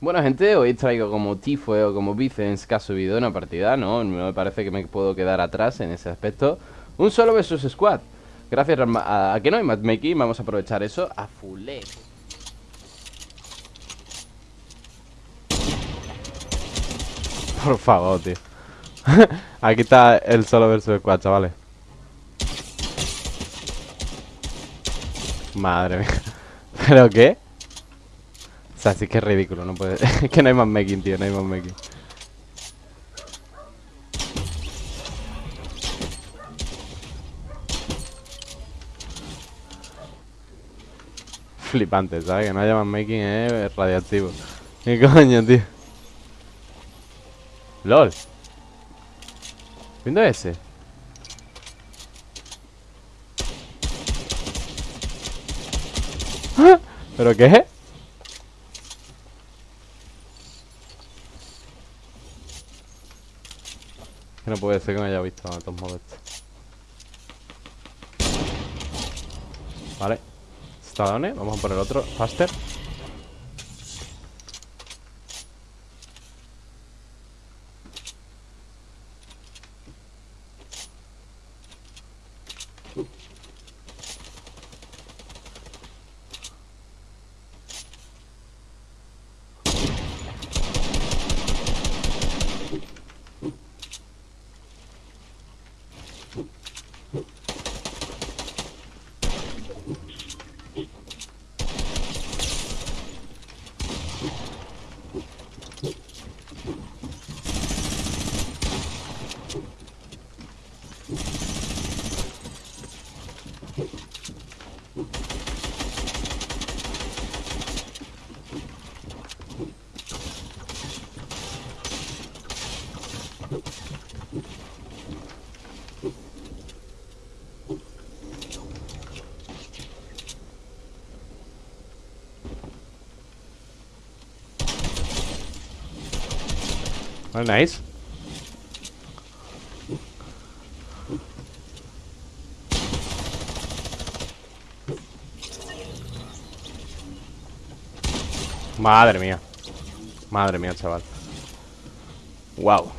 Bueno, gente, hoy traigo como Tifo o como Vicens que ha subido una partida, ¿no? No me parece que me puedo quedar atrás en ese aspecto. Un solo versus squad. Gracias a, que no hay matchmaking, vamos a aprovechar eso a full. Por favor, tío. Aquí está el solo versus squad, chavales. Madre mía. ¿Pero qué? O sea, sí que es ridículo, no puede... es que no hay más making, tío, no hay más making. Flipante, ¿sabes? Que no haya más making es radiactivo. ¿Qué coño, tío? LOL. ¿Viendo ese? ¿Pero qué? Que no puede ser que me haya visto de todos modos. Vale. Está done. Vamos a por el otro. Faster. Oh, nice. Madre mía. Madre mía, chaval. Wow.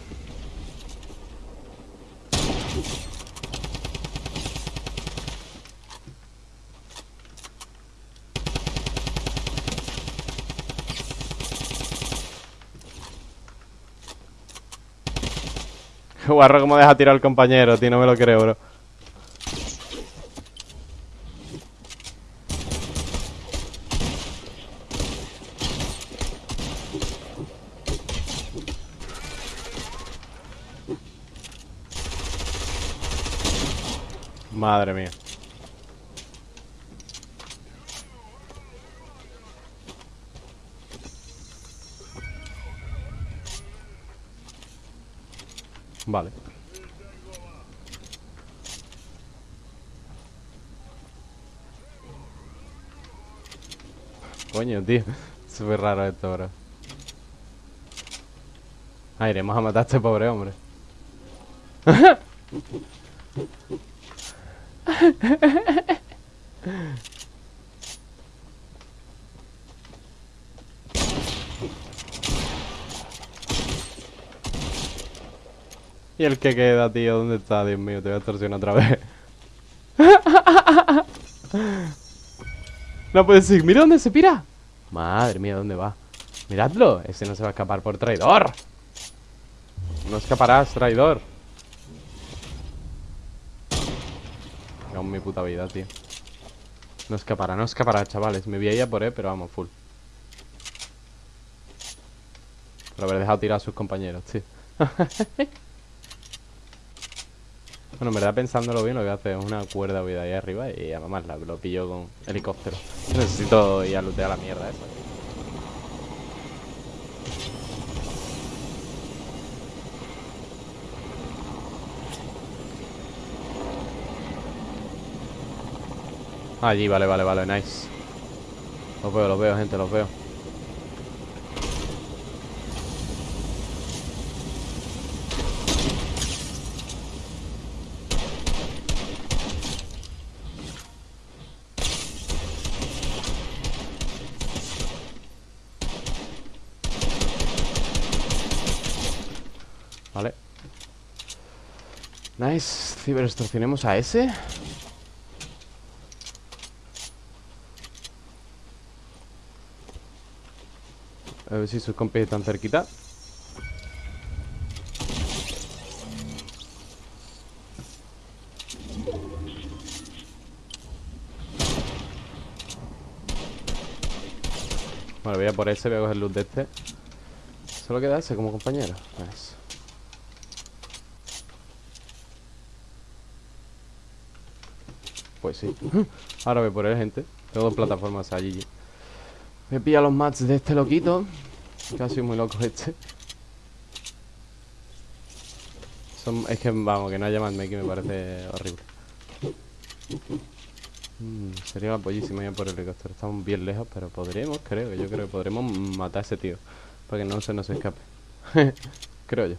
Guarro como deja tirar al compañero, tío, no me lo creo, bro. Madre mía. Vale. Coño, tío. Súper raro esto, bro. Ah, iremos a matar a este pobre hombre. Y el que queda, tío, ¿dónde está? Dios mío, te voy a extorsionar otra vez. no puede ser. Mira dónde se pira. Madre mía, ¿dónde va? Miradlo. Ese no se va a escapar por traidor. No escaparás, traidor. Aún mi puta vida, tío. No escapará, no escapará, chavales. Me voy a a por él, pero vamos, full. Por haber dejado tirar a sus compañeros, tío. Bueno, en verdad pensándolo bien lo que hacer es una cuerda voy de ahí arriba y a mamá lo pillo con helicóptero. Necesito ir a lootear la mierda esa. Allí, vale, vale, vale, nice. Los veo, los veo, gente, los veo. Vale. Nice. Ciberextorsionemos a ese. A ver si sus compis están cerquita. Vale, voy a por ese, voy a coger luz de este. Solo queda ese como compañero. Nice. Pues sí. Ahora voy por él, gente. Tengo dos plataformas allí. Me pilla los mats de este loquito. Casi muy loco este. Es que, vamos, que no haya más que me parece horrible. Mm, Sería la pollísima ir por el helicóptero. Estamos bien lejos, pero podremos, creo Yo creo que podremos matar a ese tío Para que no se nos escape. Creo yo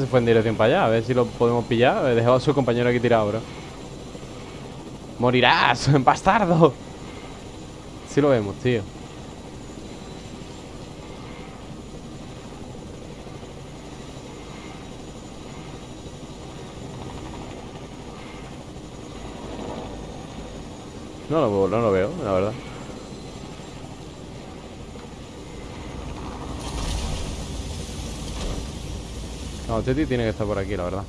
se fue en dirección para allá A ver si lo podemos pillar. He dejado a su compañero aquí tirado, bro. ¡Morirás, bastardo! Sí lo vemos, tío. No lo, no lo veo, la verdad No, Teti tiene que estar por aquí, la verdad.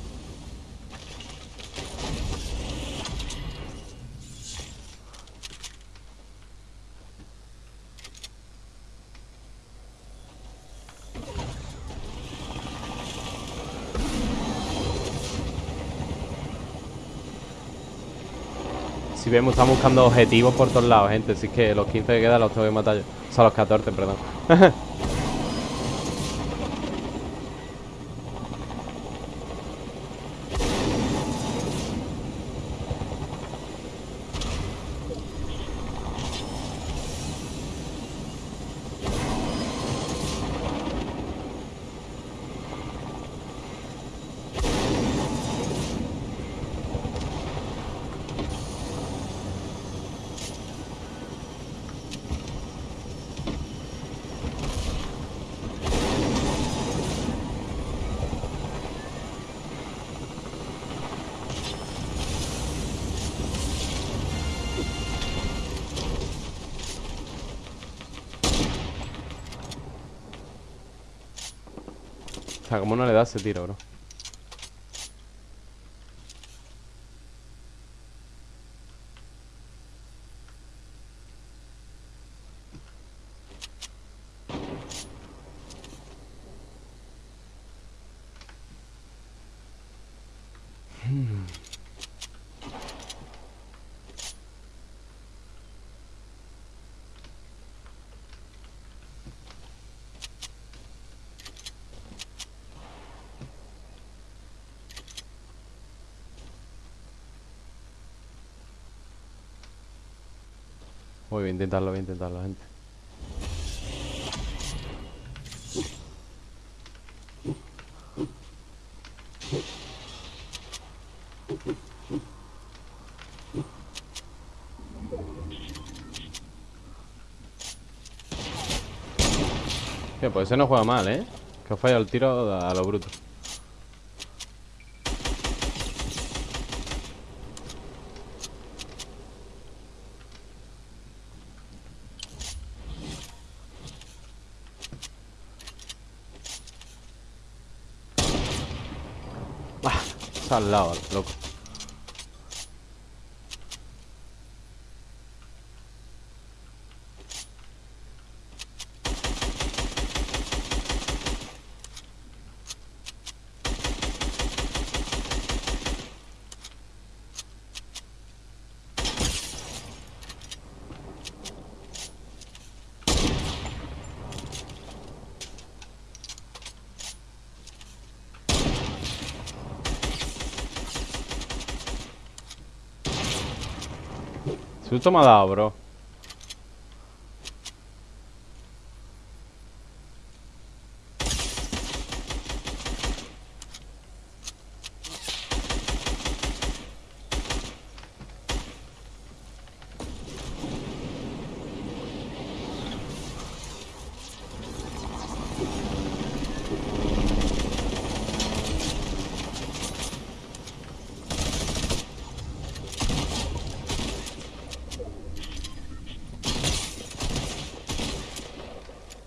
Si vemos, estamos buscando objetivos por todos lados, gente. Así que los 15 que quedan los tengo que matar O sea, los 14, perdón ¿cómo no le da ese tiro, bro? Voy a intentarlo, voy a intentarlo, gente. pues ese no juega mal, ¿eh? Que ha fallado el tiro a lo bruto. Al lado, loco. Susto me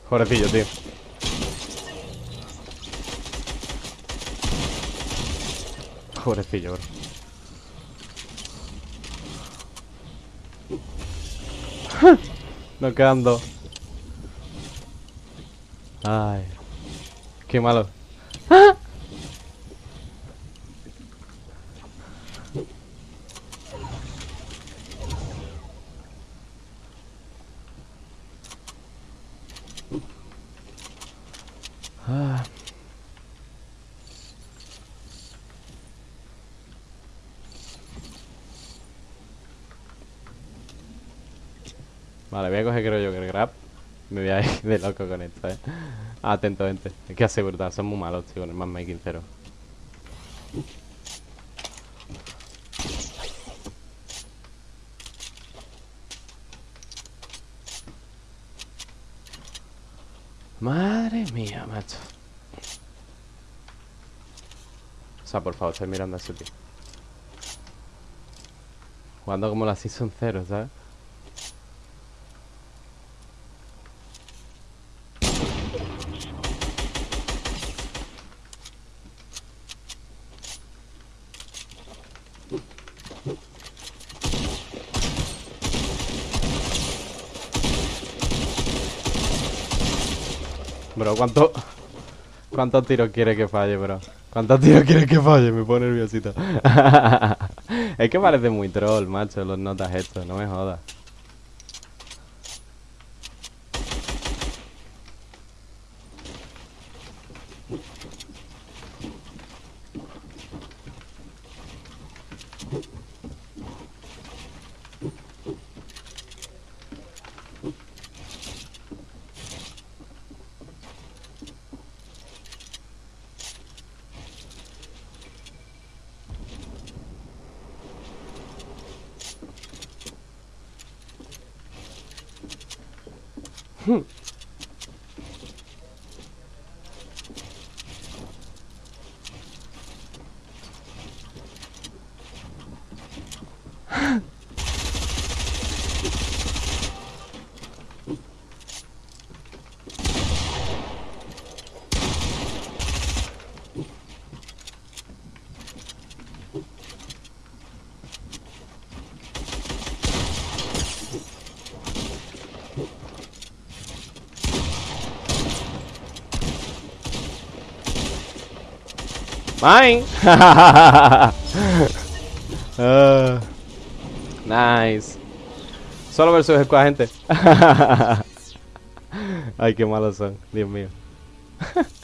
Pobrecillo, tío. Pobrecillo, bro. No quedan dos. Ay. Qué malo. Ah. Vale, voy a coger creo yo que el grab. Me voy a ir de loco con esto, eh. Atento, gente. Que asegurar, son muy malos, tío, con el matchmaking cero Madre mía, macho O sea, por favor, estoy mirando a ese tío Jugando como la Season 0, ¿sabes? Bro, ¿cuánto, ¿cuántos tiros quiere que falle, bro? ¿Cuántos tiros quiere que falle? Me pone nerviosito. es que parece muy troll, macho, los notas estos, no me jodas. Hmm. Mine. uh, nice. Solo versus squad, gente. Ay, qué malos son. Dios mío.